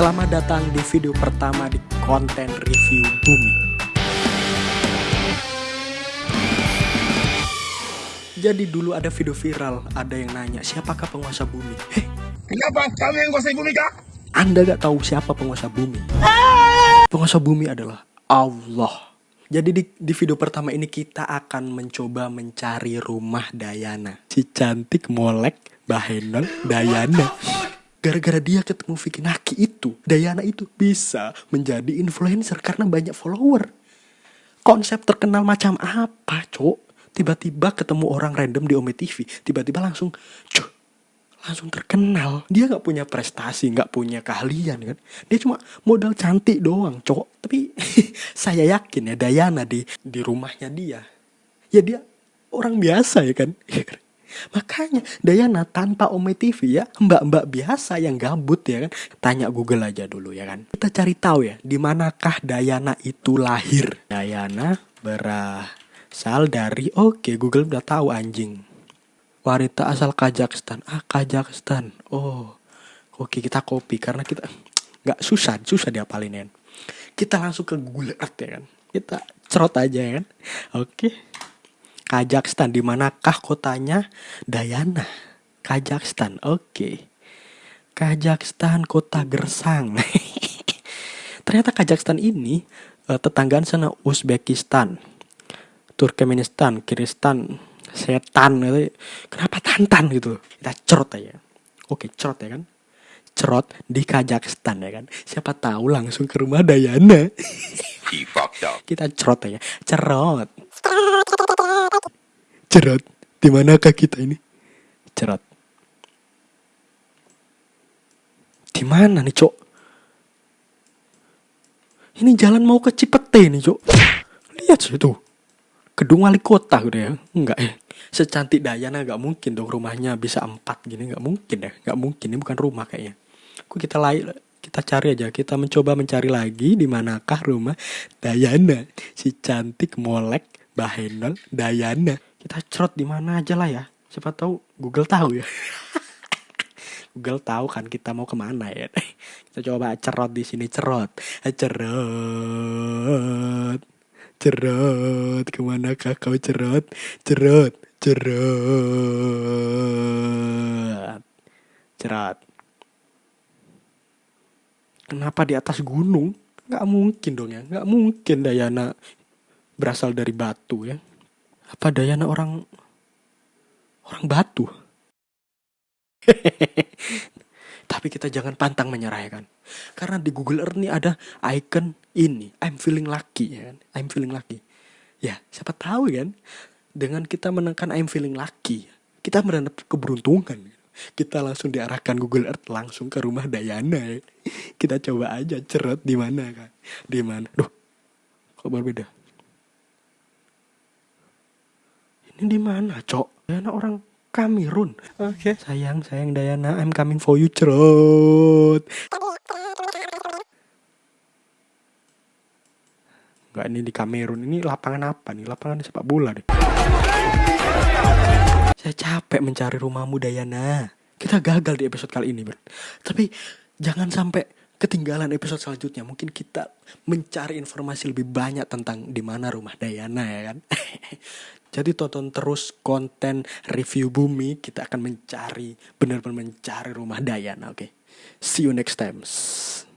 Selamat datang di video pertama di konten review bumi. Jadi dulu ada video viral, ada yang nanya siapakah penguasa bumi? Heh, Kenapa kamu yang kuasai bumi kak? Anda gak tahu siapa penguasa bumi? Penguasa bumi adalah Allah. Jadi di, di video pertama ini kita akan mencoba mencari rumah Dayana. Si cantik molek Bahenol Dayana. Gara-gara dia ketemu Vicky Naki itu, Dayana itu bisa menjadi influencer karena banyak follower. Konsep terkenal macam apa, cok? Tiba-tiba ketemu orang random di Ome TV, tiba-tiba langsung, cok, langsung terkenal. Dia nggak punya prestasi, nggak punya keahlian kan. Dia cuma modal cantik doang, cowok. Tapi saya yakin ya Dayana di di rumahnya dia, ya dia orang biasa ya kan. Makanya Dayana tanpa Ome TV ya mbak-mbak biasa yang gabut ya kan. Tanya Google aja dulu ya kan. Kita cari tahu ya di manakah Dayana itu lahir. Dayana berasal dari oke Google udah tahu anjing. Wanita asal Kazakhstan. Ah, Kazakhstan. Oh. Oke, kita copy karena kita nggak susah, susah diapalin kan. Kita langsung ke Google Earth ya kan. Kita cerot aja ya kan. Oke. Kazakhstan di manakah kotanya? Dayana. Kazakhstan. Oke. Kazakhstan kota Gersang. Ternyata Kazakhstan ini eh, tetanggaan sana Uzbekistan. Turkmenistan, Kiristan, setan gitu. Kenapa tantan gitu? Kita cerot aja. Oke, cerot ya kan? Cerot di Kazakhstan ya kan. Siapa tahu langsung ke rumah Dayana. Kita cerot aja. Cerot. Cerot. Di manakah kita ini? Cerot. Di mana nih, Cok? Ini jalan mau ke Cipete nih, Cok. Lihat situ. Gedung wali kota udah ya. Enggak ya. Secantik Dayana nggak mungkin dong rumahnya bisa empat gini nggak mungkin ya. Nggak mungkin ini bukan rumah kayaknya. Kok kita lain kita cari aja. Kita mencoba mencari lagi di manakah rumah Dayana. Si cantik molek Bahenol Dayana. Kita cerot di mana aja lah ya. Siapa tahu Google tahu ya. Google tahu kan kita mau ke mana ya. Kita coba cerot di sini cerot, cerot, cerot. Ke manakah kau cerot, cerot, cerot, cerot. Kenapa di atas gunung? Gak mungkin dong ya, gak mungkin Dayana berasal dari batu ya. Apa Dayana orang orang batu? Tapi kita jangan pantang menyerah ya kan. Karena di Google Earth ini ada icon ini, I'm feeling lucky ya kan. I'm feeling lucky. Ya, siapa tahu kan dengan kita menekan I'm feeling lucky, kita mendapat keberuntungan. Kita langsung diarahkan Google Earth langsung ke rumah Dayana ya. Kita coba aja cerot di mana kan. Di mana? Duh. Kok berbeda? Ini di mana, Cok? Dayana orang Kamerun. Oke. Sayang, sayang Dayana, I'm coming for you, cerot. Enggak, ini di Kamerun. Ini lapangan apa nih? Lapangan sepak bola deh. Saya capek mencari rumahmu Dayana. Kita gagal di episode kali ini, Bro. Tapi jangan sampai ketinggalan episode selanjutnya. Mungkin kita mencari informasi lebih banyak tentang di mana rumah Dayana ya kan. Jadi tonton terus konten review bumi. Kita akan mencari benar-benar mencari rumah Dayana. Oke. See you next time.